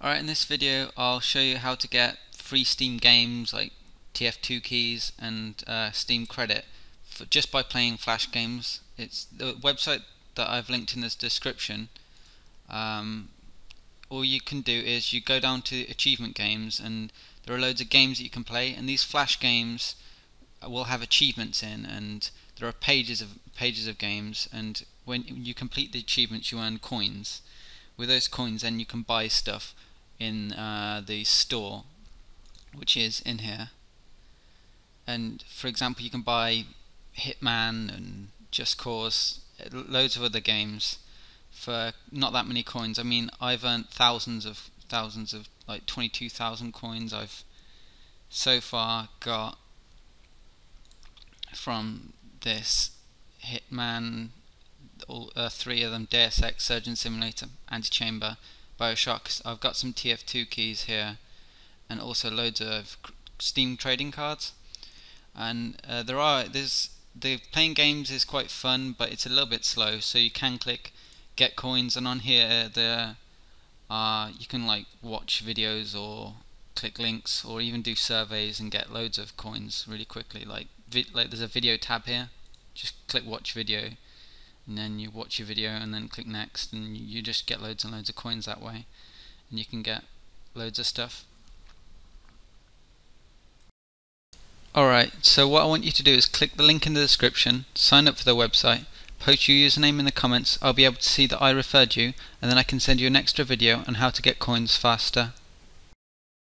Alright, in this video I'll show you how to get free Steam games like TF2 keys and uh, Steam credit for, just by playing Flash games. It's the website that I've linked in this description. Um, all you can do is you go down to achievement games and there are loads of games that you can play and these Flash games will have achievements in and there are pages of pages of games and when you complete the achievements you earn coins with those coins then you can buy stuff in uh, the store which is in here. And for example you can buy Hitman and Just Cause loads of other games for not that many coins. I mean I've earned thousands of thousands of like 22,000 coins I've so far got from this Hitman all uh, three of them Deus Ex Surgeon Simulator Antichamber Bioshock. I've got some TF2 keys here and also loads of Steam trading cards. And uh, there are there's the playing games is quite fun, but it's a little bit slow. So you can click get coins, and on here there uh, you can like watch videos or click links or even do surveys and get loads of coins really quickly. Like like there's a video tab here. Just click watch video and then you watch your video and then click next and you just get loads and loads of coins that way and you can get loads of stuff. Alright so what I want you to do is click the link in the description sign up for the website post your username in the comments I'll be able to see that I referred you and then I can send you an extra video on how to get coins faster